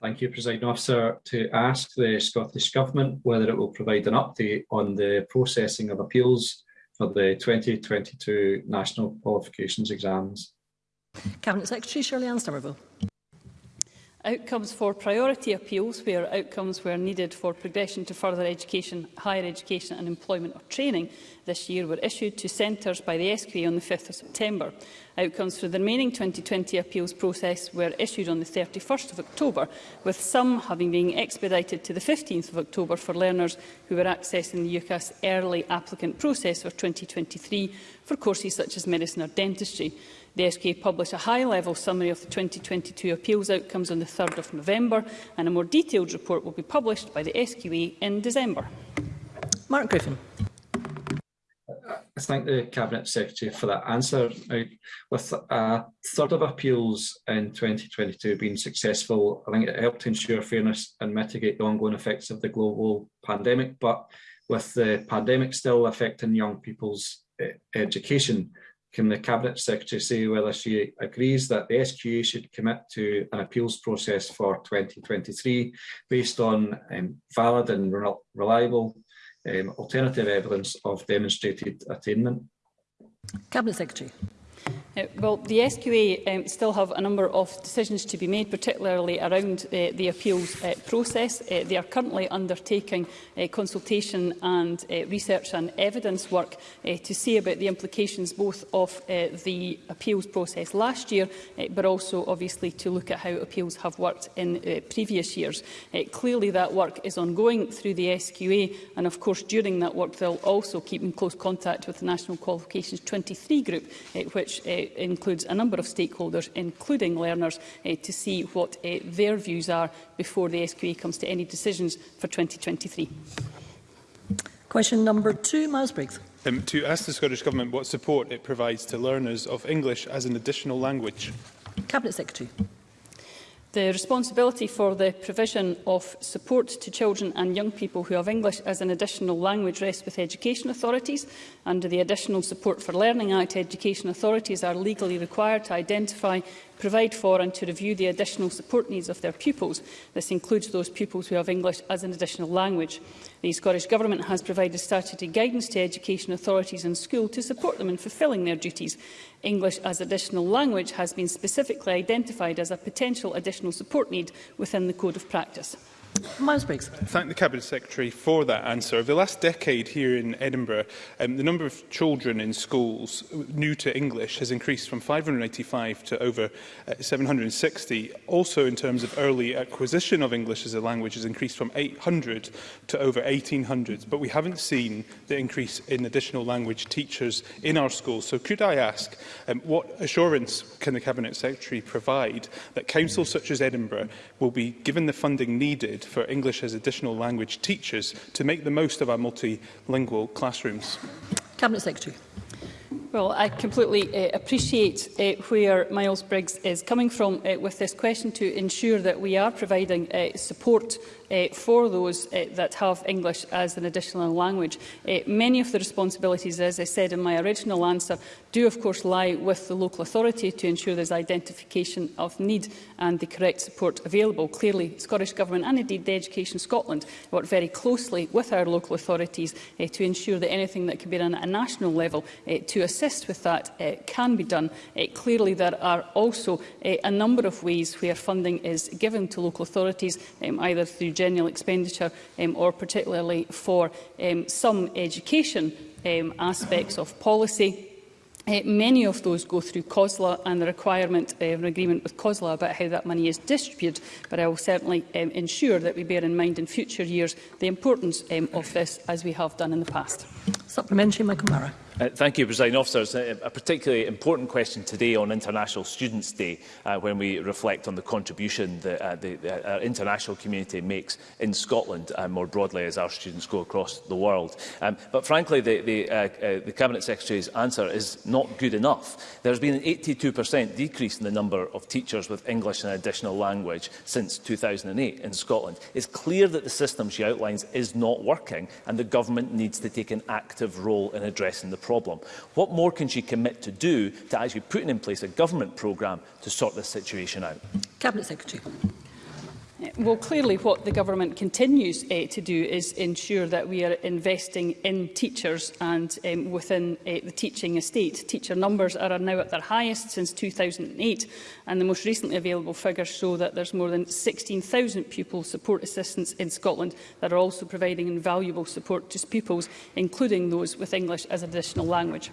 Thank you, President Officer. To ask the Scottish Government whether it will provide an update on the processing of appeals for the 2022 National Qualifications Exams. Cabinet Secretary Shirley Ann Somerville. Outcomes for priority appeals, where outcomes were needed for progression to further education, higher education and employment or training, this year were issued to centres by the SQA on the 5th of September. Outcomes for the remaining 2020 appeals process were issued on the 31st of October, with some having been expedited to the 15th of October for learners who were accessing the UCAS early applicant process for 2023 for courses such as medicine or dentistry. The SK published a high-level summary of the 2022 appeals outcomes on the 3rd of November, and a more detailed report will be published by the SQA e in December. Mark Griffin. I thank the Cabinet Secretary for that answer. With a third of appeals in 2022 being successful, I think it helped ensure fairness and mitigate the ongoing effects of the global pandemic. But with the pandemic still affecting young people's eh, education, can the Cabinet Secretary say whether she agrees that the SQA should commit to an appeals process for 2023 based on um, valid and re reliable um, alternative evidence of demonstrated attainment. Cabinet Secretary. Uh, well, the SQA um, still have a number of decisions to be made, particularly around uh, the appeals uh, process. Uh, they are currently undertaking uh, consultation and uh, research and evidence work uh, to see about the implications both of uh, the appeals process last year, uh, but also obviously to look at how appeals have worked in uh, previous years. Uh, clearly that work is ongoing through the SQA, and of course during that work they'll also keep in close contact with the National Qualifications 23 group, uh, which uh, it includes a number of stakeholders, including learners, uh, to see what uh, their views are before the SQA comes to any decisions for 2023. Question number two, Briggs. Um, to ask the Scottish Government what support it provides to learners of English as an additional language. Cabinet Secretary. The responsibility for the provision of support to children and young people who have English as an additional language rests with education authorities. Under the Additional Support for Learning Act, education authorities are legally required to identify, provide for and to review the additional support needs of their pupils. This includes those pupils who have English as an additional language. The Scottish Government has provided statutory guidance to education authorities and schools to support them in fulfilling their duties. English as additional language has been specifically identified as a potential additional support need within the Code of Practice. Miles Briggs. Thank the Cabinet Secretary for that answer. Over the last decade here in Edinburgh, um, the number of children in schools new to English has increased from 585 to over uh, 760. Also, in terms of early acquisition of English as a language, has increased from 800 to over 1800. But we haven't seen the increase in additional language teachers in our schools. So could I ask, um, what assurance can the Cabinet Secretary provide that councils such as Edinburgh will be given the funding needed for English as additional language teachers to make the most of our multilingual classrooms? Cabinet Secretary. Well, I completely uh, appreciate uh, where Miles Briggs is coming from uh, with this question to ensure that we are providing uh, support uh, for those uh, that have English as an additional language. Uh, many of the responsibilities, as I said in my original answer, do of course lie with the local authority to ensure there's identification of need and the correct support available. Clearly, Scottish Government and indeed the Education Scotland work very closely with our local authorities uh, to ensure that anything that can be done at a national level uh, to assist with that uh, can be done. Uh, clearly, there are also uh, a number of ways where funding is given to local authorities, um, either through general expenditure um, or particularly for um, some education um, aspects of policy. Uh, many of those go through COSLA and the requirement uh, of an agreement with COSLA about how that money is distributed, but I will certainly um, ensure that we bear in mind in future years the importance um, of this, as we have done in the past. Supplementary, Michael Murray. Uh, thank you, President Officers. A, a particularly important question today on International Students' Day uh, when we reflect on the contribution that uh, the, the uh, international community makes in Scotland and uh, more broadly as our students go across the world. Um, but frankly, the, the, uh, uh, the Cabinet Secretary's answer is not good enough. There's been an 82% decrease in the number of teachers with English and additional language since 2008 in Scotland. It's clear that the system she outlines is not working and the government needs to take an active role in addressing the problem problem. What more can she commit to do to actually putting in place a government programme to sort this situation out? Cabinet Secretary. Well, clearly what the government continues uh, to do is ensure that we are investing in teachers and um, within uh, the teaching estate. Teacher numbers are now at their highest since 2008 and the most recently available figures show that there's more than 16,000 pupil support assistants in Scotland that are also providing invaluable support to pupils, including those with English as an additional language.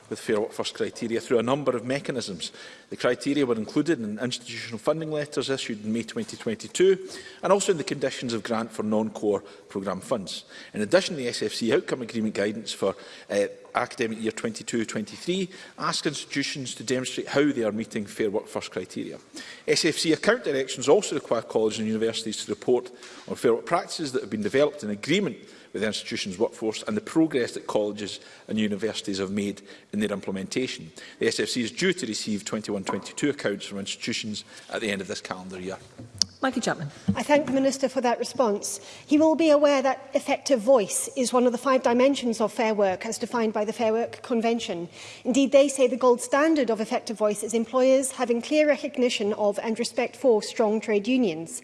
with Fair Work First criteria through a number of mechanisms. The criteria were included in institutional funding letters issued in May 2022 and also in the conditions of grant for non-core programme funds. In addition, the SFC outcome agreement guidance for uh, academic year 22-23 ask institutions to demonstrate how they are meeting Fair Work First criteria. SFC account directions also require colleges and universities to report on fair work practices that have been developed in agreement with the institution's workforce and the progress that colleges and universities have made in their implementation. The SFC is due to receive 21-22 accounts from institutions at the end of this calendar year. Maggie Chapman. I thank the Minister for that response. He will be aware that effective voice is one of the five dimensions of fair work as defined by the Fair Work Convention. Indeed, they say the gold standard of effective voice is employers having clear recognition of and respect for strong trade unions.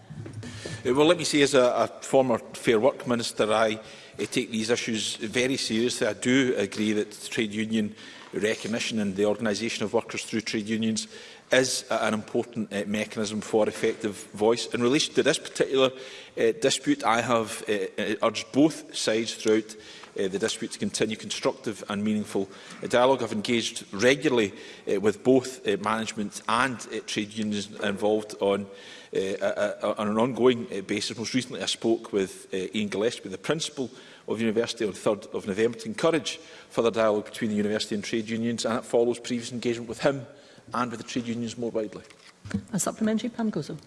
Uh, well, let me say, as a, a former Fair Work Minister, I, I take these issues very seriously. I do agree that trade union recognition and the organisation of workers through trade unions is uh, an important uh, mechanism for effective voice. In relation to this particular uh, dispute, I have uh, urged both sides throughout uh, the dispute to continue constructive and meaningful uh, dialogue. have engaged regularly uh, with both uh, management and uh, trade unions involved on, uh, uh, on an ongoing uh, basis. Most recently, I spoke with uh, Ian Gillespie, the principal of university on 3rd of November to encourage further dialogue between the university and trade unions and it follows previous engagement with him and with the trade unions more widely. A supplementary, Pam Gozo.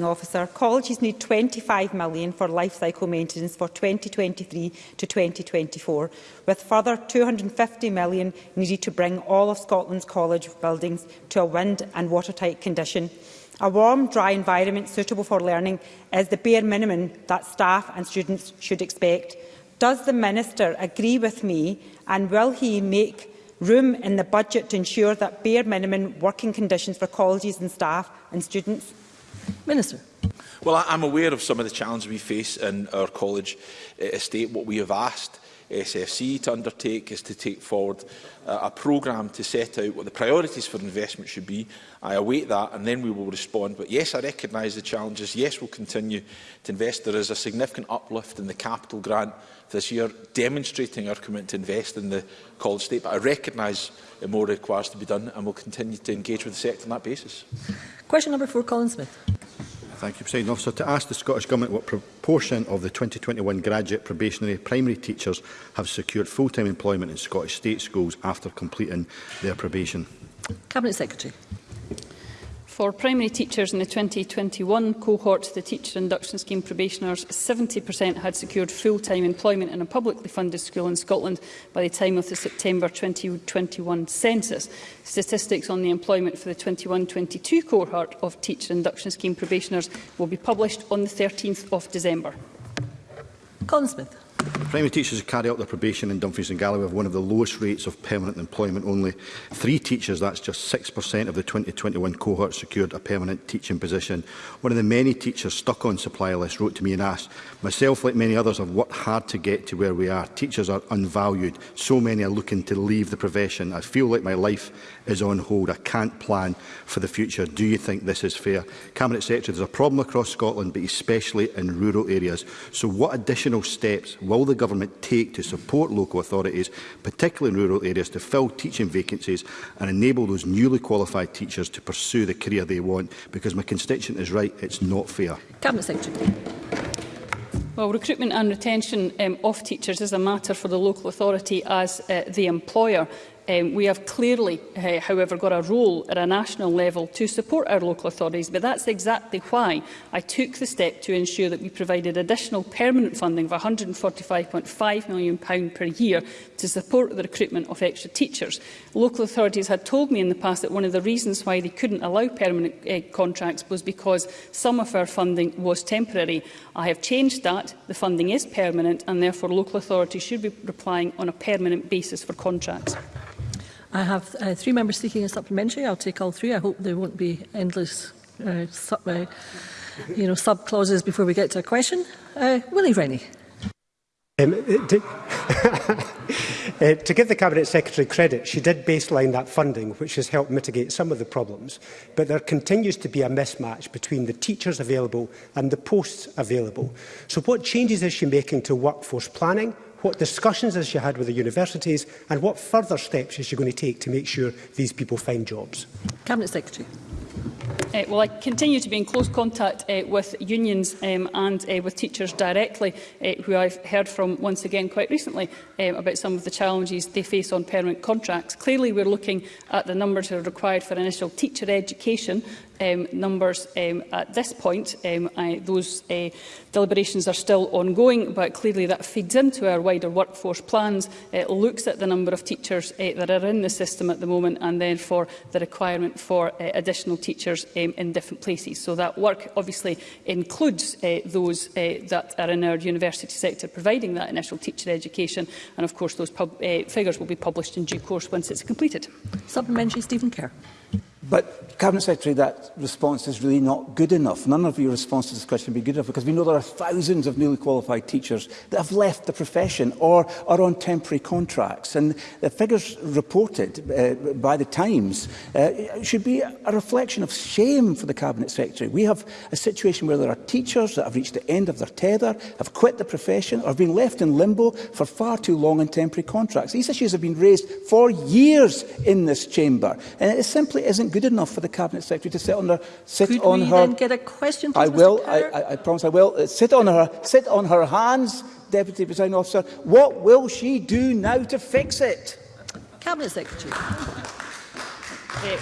Officer, colleges need 25 million for life cycle maintenance for 2023 to 2024, with further 250 million needed to bring all of Scotland's college buildings to a wind and watertight condition. A warm, dry environment suitable for learning is the bare minimum that staff and students should expect. Does the Minister agree with me and will he make room in the budget to ensure that bare minimum working conditions for colleges and staff and students? Minister. Well, I'm aware of some of the challenges we face in our college eh, estate. What we have asked SFC to undertake is to take forward uh, a programme to set out what the priorities for investment should be. I await that and then we will respond. But yes, I recognise the challenges. Yes, we'll continue to invest. There is a significant uplift in the capital grant this year, demonstrating our commitment to invest in the College State. But I recognise that more requires to be done and we'll continue to engage with the sector on that basis. Question number four, Colin Smith. Thank you, President Officer. To ask the Scottish Government what proportion of the 2021 graduate probationary primary teachers have secured full-time employment in Scottish state schools after completing their probation. Cabinet Secretary. For primary teachers in the 2021 cohort, the Teacher Induction Scheme probationers, 70% had secured full-time employment in a publicly funded school in Scotland by the time of the September 2021 census. Statistics on the employment for the 21-22 cohort of Teacher Induction Scheme probationers will be published on the 13th of December. Colin Smith. Primary teachers who carry out their probation in Dumfries and Galloway have one of the lowest rates of permanent employment only. Three teachers, that's just 6% of the 2021 cohort, secured a permanent teaching position. One of the many teachers stuck on supply list wrote to me and asked, myself, like many others, have worked hard to get to where we are. Teachers are unvalued. So many are looking to leave the profession. I feel like my life is on hold. I can't plan for the future. Do you think this is fair? Cabinet Secretary, there's a problem across Scotland, but especially in rural areas. So what additional steps will the Government take to support local authorities, particularly in rural areas, to fill teaching vacancies and enable those newly qualified teachers to pursue the career they want? Because my constituent is right, it's not fair. Cabinet Secretary. Well, recruitment and retention um, of teachers is a matter for the local authority as uh, the employer. Um, we have clearly, uh, however, got a role at a national level to support our local authorities, but that's exactly why I took the step to ensure that we provided additional permanent funding of £145.5 million per year to support the recruitment of extra teachers. Local authorities had told me in the past that one of the reasons why they couldn't allow permanent uh, contracts was because some of our funding was temporary. I have changed that. The funding is permanent and therefore local authorities should be replying on a permanent basis for contracts. I have uh, three members seeking a supplementary. I'll take all three. I hope there won't be endless uh, sub, uh, you know, sub clauses before we get to a question. Uh, Willie Rennie. Um, uh, to, uh, to give the Cabinet Secretary credit, she did baseline that funding, which has helped mitigate some of the problems. But there continues to be a mismatch between the teachers available and the posts available. So what changes is she making to workforce planning, what discussions has she had with the universities and what further steps is she going to take to make sure these people find jobs? Cabinet Secretary. Uh, well, I continue to be in close contact uh, with unions um, and uh, with teachers directly, uh, who I've heard from once again quite recently um, about some of the challenges they face on permanent contracts. Clearly, we're looking at the numbers that are required for initial teacher education, um, numbers um, at this point. Um, I, those uh, deliberations are still ongoing, but clearly that feeds into our wider workforce plans. It looks at the number of teachers uh, that are in the system at the moment and therefore the requirement for uh, additional teachers um, in different places. So that work obviously includes uh, those uh, that are in our university sector providing that initial teacher education. And of course, those pub, uh, figures will be published in due course once it's completed. Supplementary, Stephen Kerr. But, Cabinet Secretary, that response is really not good enough. None of your response to this question would be good enough because we know there are thousands of newly qualified teachers that have left the profession or are on temporary contracts. And the figures reported uh, by the Times uh, should be a reflection of shame for the Cabinet Secretary. We have a situation where there are teachers that have reached the end of their tether, have quit the profession or have been left in limbo for far too long on temporary contracts. These issues have been raised for years in this chamber and it simply isn't good enough for the Cabinet Secretary to sit on her... Sit Could on we her, then get a question, please, I will, I, I, I promise I will. Uh, sit on her, sit on her hands, Deputy Presiding Officer. What will she do now to fix it? Cabinet Secretary. uh,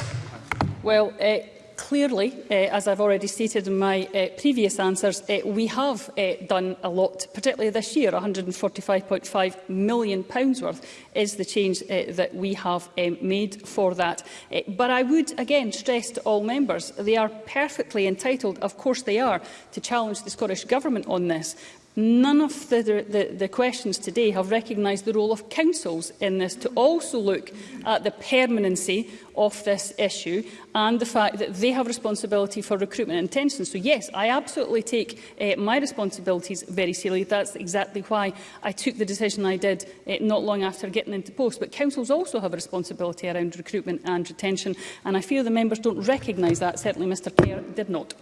well, uh, clearly, uh, as I've already stated in my uh, previous answers, uh, we have uh, done a lot, particularly this year. £145.5 million pounds worth is the change uh, that we have um, made for that. Uh, but I would again stress to all members, they are perfectly entitled, of course they are, to challenge the Scottish Government on this. None of the, the, the questions today have recognised the role of councils in this to also look at the permanency of this issue and the fact that they have responsibility for recruitment and intention. So yes, I absolutely take uh, my responsibilities very seriously. That's exactly why I took the decision I did uh, not long after getting into post. But councils also have a responsibility around recruitment and retention and I fear the members don't recognise that. Certainly Mr Kerr did not.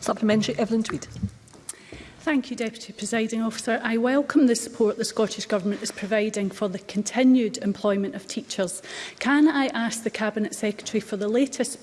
Supplementary, Evelyn Tweed. Thank you, Deputy Presiding Officer. I welcome the support the Scottish Government is providing for the continued employment of teachers. Can I ask the Cabinet Secretary for the latest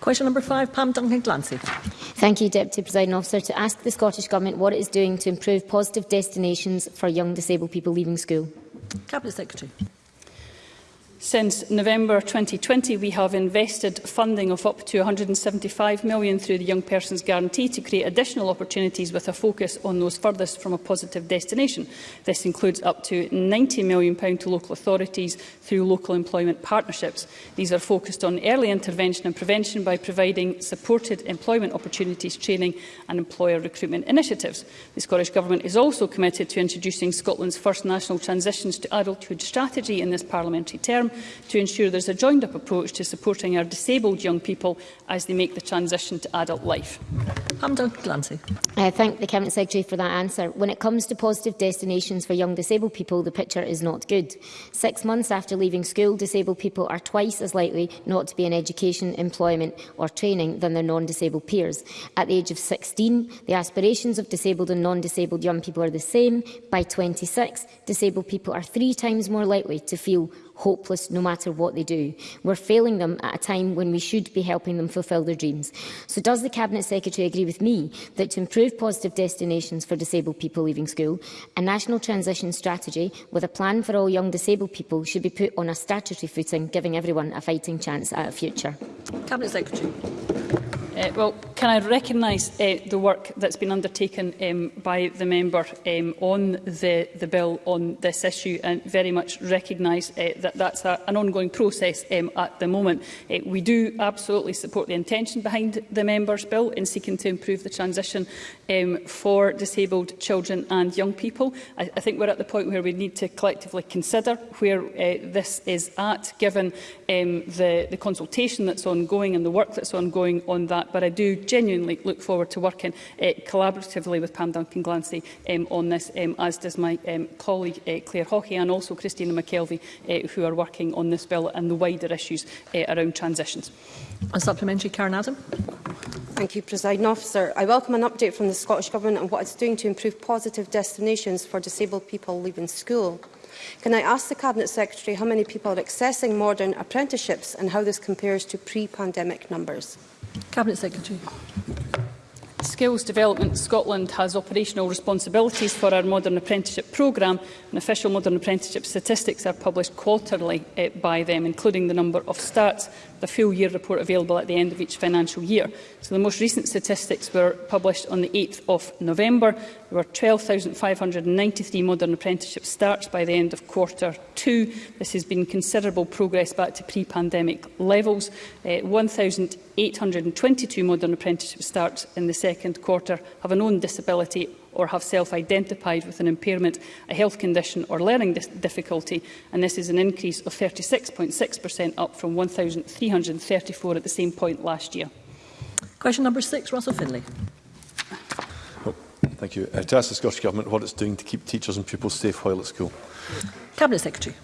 Question number five, Pam Duncan-Glancy. Thank you, Deputy Presiding Officer, to ask the Scottish Government what it is doing to improve positive destinations for young disabled people leaving school. Cabinet Secretary. Since November 2020, we have invested funding of up to £175 million through the Young Persons Guarantee to create additional opportunities with a focus on those furthest from a positive destination. This includes up to £90 million to local authorities through local employment partnerships. These are focused on early intervention and prevention by providing supported employment opportunities, training and employer recruitment initiatives. The Scottish Government is also committed to introducing Scotland's first national transitions to adulthood strategy in this parliamentary term to ensure there's a joined-up approach to supporting our disabled young people as they make the transition to adult life. Hamdan Glancy. I uh, thank the Cabinet Secretary for that answer. When it comes to positive destinations for young disabled people, the picture is not good. Six months after leaving school, disabled people are twice as likely not to be in education, employment or training than their non-disabled peers. At the age of 16, the aspirations of disabled and non-disabled young people are the same. By 26, disabled people are three times more likely to feel hopeless no matter what they do. We're failing them at a time when we should be helping them fulfil their dreams. So does the Cabinet Secretary agree with me that to improve positive destinations for disabled people leaving school, a national transition strategy with a plan for all young disabled people should be put on a statutory footing, giving everyone a fighting chance at a future? Cabinet Secretary. Uh, well, can I recognise uh, the work that's been undertaken um, by the member um, on the, the bill on this issue and very much recognise uh, that that's a, an ongoing process um, at the moment. Uh, we do absolutely support the intention behind the member's bill in seeking to improve the transition um, for disabled children and young people. I, I think we're at the point where we need to collectively consider where uh, this is at, given um, the, the consultation that's ongoing and the work that's ongoing on that that, but I do genuinely look forward to working uh, collaboratively with Pam Duncan Glancy um, on this, um, as does my um, colleague uh, Claire Hawkey and also Christina McKelvey, uh, who are working on this bill and the wider issues uh, around transitions. A supplementary, Karen Adam. Thank you, President Officer. I welcome an update from the Scottish Government on what it's doing to improve positive destinations for disabled people leaving school. Can I ask the Cabinet Secretary how many people are accessing modern apprenticeships and how this compares to pre-pandemic numbers? Cabinet Secretary. Skills Development Scotland has operational responsibilities for our modern apprenticeship programme and official modern apprenticeship statistics are published quarterly eh, by them, including the number of starts the full year report available at the end of each financial year. So the most recent statistics were published on the 8th of November. There were 12,593 modern apprenticeship starts by the end of quarter two. This has been considerable progress back to pre-pandemic levels. Uh, 1,822 modern apprenticeship starts in the second quarter have an own disability or have self-identified with an impairment, a health condition or learning difficulty, and this is an increase of 36.6% up from 1,334 at the same point last year. Question number six, Russell Finlay. Oh, thank you. Uh, to ask the Scottish Government what it's doing to keep teachers and pupils safe while at school. Cabinet Secretary.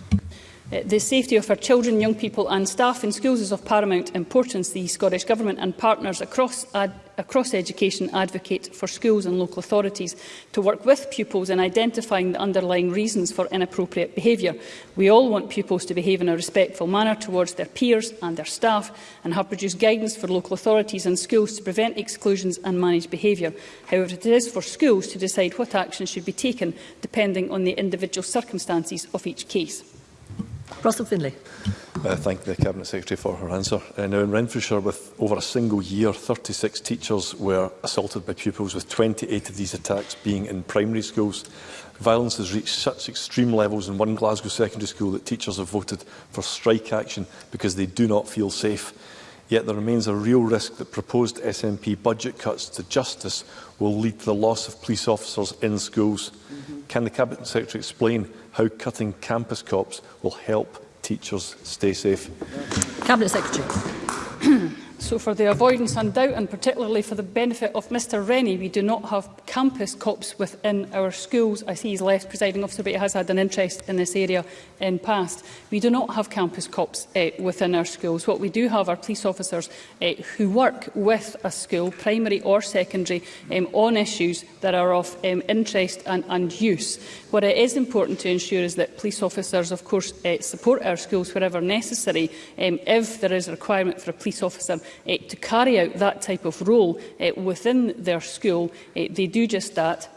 Eh, the safety of our children, young people and staff in schools is of paramount importance. The Scottish Government and partners across, ad, across education advocate for schools and local authorities to work with pupils in identifying the underlying reasons for inappropriate behaviour. We all want pupils to behave in a respectful manner towards their peers and their staff and have produced guidance for local authorities and schools to prevent exclusions and manage behaviour. However, it is for schools to decide what actions should be taken depending on the individual circumstances of each case. Russell Finlay. Uh, thank the Cabinet Secretary for her answer. Uh, now, in Renfrewshire, with over a single year, 36 teachers were assaulted by pupils, with 28 of these attacks being in primary schools. Violence has reached such extreme levels in one Glasgow secondary school that teachers have voted for strike action because they do not feel safe. Yet there remains a real risk that proposed SNP budget cuts to justice will lead to the loss of police officers in schools. Can the Cabinet Secretary explain how cutting campus cops will help teachers stay safe? Cabinet Secretary. So for the avoidance and doubt, and particularly for the benefit of Mr Rennie, we do not have campus cops within our schools. I see he's left, presiding officer, but he has had an interest in this area in past. We do not have campus cops eh, within our schools. What we do have are police officers eh, who work with a school, primary or secondary, um, on issues that are of um, interest and, and use. What it is important to ensure is that police officers, of course, eh, support our schools wherever necessary um, if there is a requirement for a police officer uh, to carry out that type of role uh, within their school. Uh, they do just that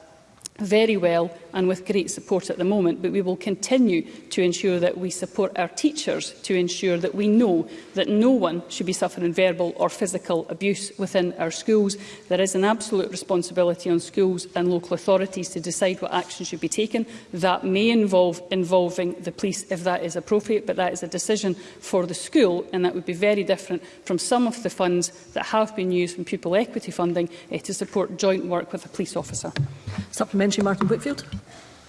very well and with great support at the moment, but we will continue to ensure that we support our teachers to ensure that we know that no one should be suffering verbal or physical abuse within our schools. There is an absolute responsibility on schools and local authorities to decide what action should be taken. That may involve involving the police if that is appropriate, but that is a decision for the school and that would be very different from some of the funds that have been used from pupil equity funding eh, to support joint work with a police officer. Supplement supplementary, Martin Whitfield.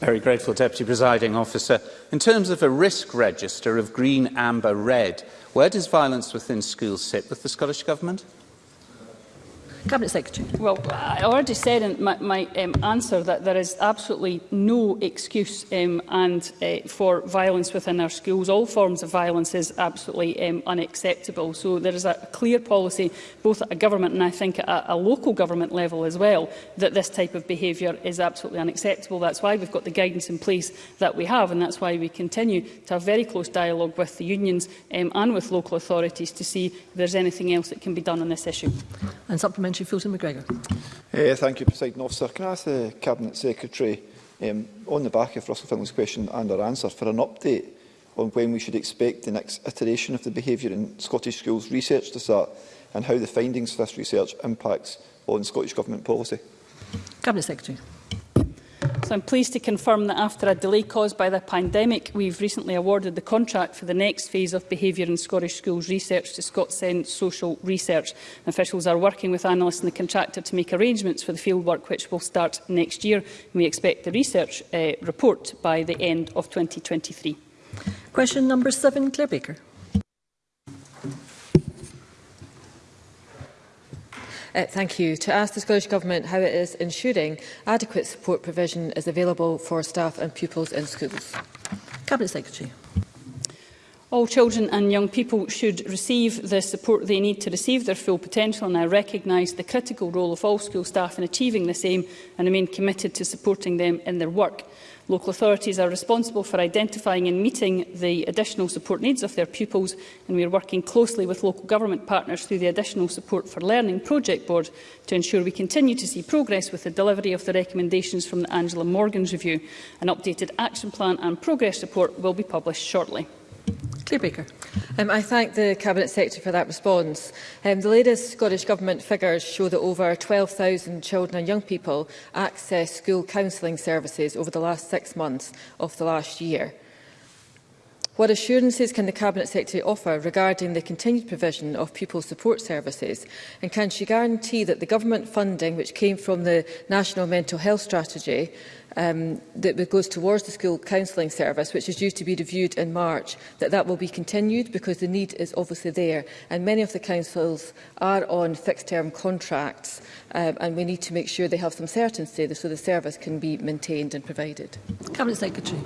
Very grateful, Deputy Presiding Officer. In terms of a risk register of green, amber, red, where does violence within schools sit with the Scottish Government? Cabinet Secretary. Well, I already said in my, my um, answer that there is absolutely no excuse um, and uh, for violence within our schools. All forms of violence is absolutely um, unacceptable. So there is a clear policy, both at a government and I think at a, a local government level as well, that this type of behaviour is absolutely unacceptable. That's why we've got the guidance in place that we have, and that's why we continue to have very close dialogue with the unions um, and with local authorities to see if there's anything else that can be done on this issue. And supplement Parliamentary Fulton McGregor. Uh, thank you, President Officer. Can I ask the Cabinet Secretary, um, on the back of Russell Finlay's question and her answer, for an update on when we should expect the next iteration of the Behaviour in Scottish Schools research to start and how the findings of this research impacts on Scottish Government policy? Cabinet Secretary. So I'm pleased to confirm that after a delay caused by the pandemic, we've recently awarded the contract for the next phase of behaviour in Scottish schools research to Scotsend Social Research. Officials are working with analysts and the contractor to make arrangements for the fieldwork, which will start next year. And We expect the research uh, report by the end of 2023. Question number seven, Claire Baker. Uh, thank you. To ask the Scottish Government how it is ensuring adequate support provision is available for staff and pupils in schools. Cabinet Secretary. All children and young people should receive the support they need to receive their full potential and I recognise the critical role of all school staff in achieving this aim and remain committed to supporting them in their work. Local authorities are responsible for identifying and meeting the additional support needs of their pupils and we are working closely with local government partners through the Additional Support for Learning Project Board to ensure we continue to see progress with the delivery of the recommendations from the Angela Morgan's review. An updated action plan and progress report will be published shortly. Claire Baker. Um, I thank the Cabinet Secretary for that response. Um, the latest Scottish Government figures show that over 12,000 children and young people accessed school counselling services over the last six months of the last year. What assurances can the Cabinet Secretary offer regarding the continued provision of pupil support services? And can she guarantee that the government funding, which came from the National Mental Health Strategy, um, that goes towards the school counselling service, which is due to be reviewed in March, that that will be continued because the need is obviously there. And many of the councils are on fixed-term contracts, um, and we need to make sure they have some certainty so the service can be maintained and provided. Cabinet Secretary.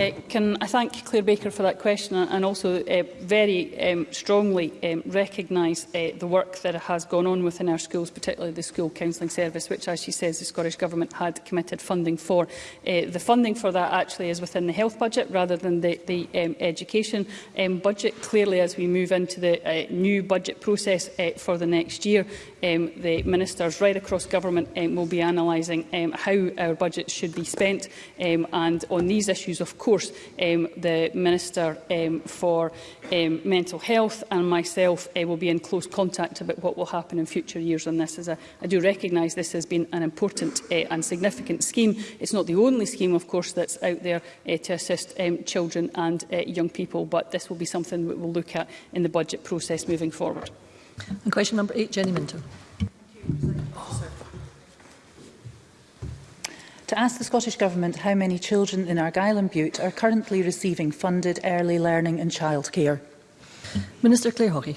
Uh, can I thank Claire Baker for that question uh, and also uh, very um, strongly um, recognise uh, the work that has gone on within our schools, particularly the School Counselling Service, which, as she says, the Scottish Government had committed funding for. Uh, the funding for that actually is within the health budget rather than the, the um, education um, budget. Clearly, as we move into the uh, new budget process uh, for the next year, um, the ministers right across government um, will be analysing um, how our budget should be spent um, and on these issues, of course, course, um, the Minister um, for um, Mental Health and myself uh, will be in close contact about what will happen in future years on this. As I, I do recognise this has been an important uh, and significant scheme. It's not the only scheme, of course, that's out there uh, to assist um, children and uh, young people, but this will be something that will look at in the budget process moving forward. And question number eight, Jenny Minton. to ask the Scottish Government how many children in Argyll and Butte are currently receiving funded early learning and childcare. Minister Claire Hawkey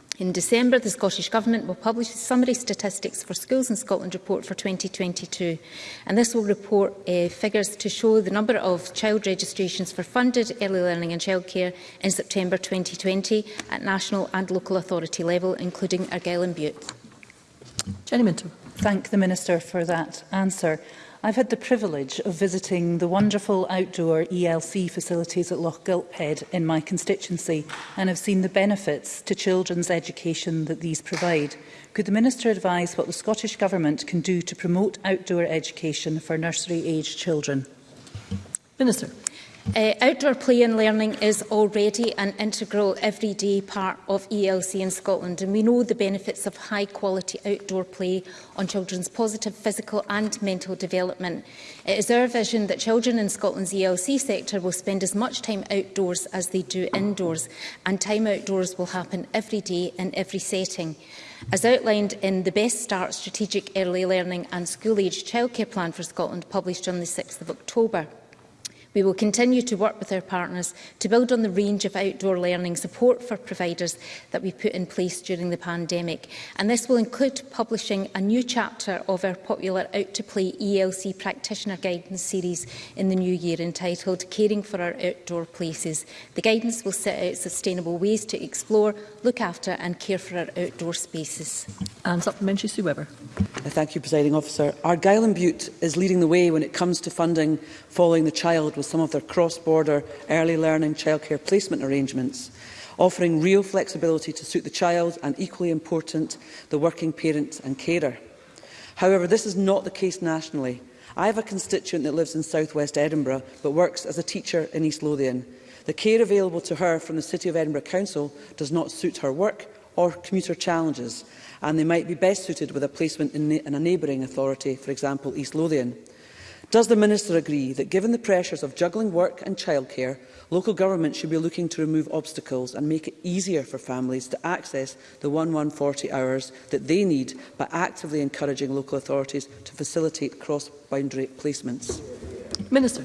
In December, the Scottish Government will publish the Summary Statistics for Schools in Scotland report for 2022. And this will report uh, figures to show the number of child registrations for funded early learning and childcare in September 2020 at national and local authority level, including Argyll and Butte. Jenny Minto. Thank the Minister for that answer. I've had the privilege of visiting the wonderful outdoor ELC facilities at Loch Gilphead in my constituency and have seen the benefits to children's education that these provide. Could the Minister advise what the Scottish Government can do to promote outdoor education for nursery-aged children? Minister. Uh, outdoor play and learning is already an integral everyday part of ELC in Scotland and we know the benefits of high quality outdoor play on children's positive physical and mental development. It is our vision that children in Scotland's ELC sector will spend as much time outdoors as they do indoors and time outdoors will happen every day in every setting. As outlined in the Best Start Strategic Early Learning and School Age Childcare Plan for Scotland published on the 6th of October, We will continue to work with our partners to build on the range of outdoor learning support for providers that we put in place during the pandemic. And this will include publishing a new chapter of our popular Out to Play ELC practitioner guidance series in the new year entitled Caring for Our Outdoor Places. The guidance will set out sustainable ways to explore, look after and care for our outdoor spaces. And supplementary Sue Webber. Thank you, Presiding Officer. Argyll and Butte is leading the way when it comes to funding following the child with some of their cross-border early learning childcare placement arrangements, offering real flexibility to suit the child and, equally important, the working parent and carer. However, this is not the case nationally. I have a constituent that lives in South West Edinburgh but works as a teacher in East Lothian. The care available to her from the City of Edinburgh Council does not suit her work or commuter challenges, and they might be best suited with a placement in, in a neighbouring authority, for example, East Lothian. Does the Minister agree that, given the pressures of juggling work and childcare, local government should be looking to remove obstacles and make it easier for families to access the 1140 hours that they need by actively encouraging local authorities to facilitate cross-boundary placements? Minister.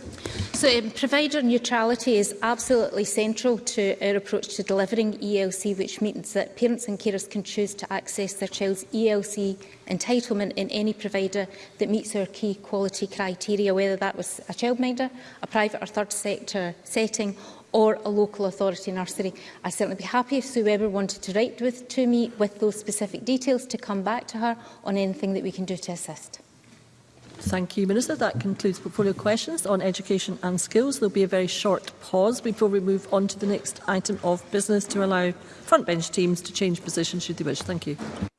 So um, provider neutrality is absolutely central to our approach to delivering ELC, which means that parents and carers can choose to access their child's ELC entitlement in any provider that meets our key quality criteria, whether that was a childminder, a private or third sector setting, or a local authority nursery. I'd certainly be happy if Sue Weber wanted to write with, to me with those specific details to come back to her on anything that we can do to assist. Thank you, Minister. That concludes portfolio questions on education and skills. There will be a very short pause before we move on to the next item of business to allow frontbench teams to change positions should they wish. Thank you.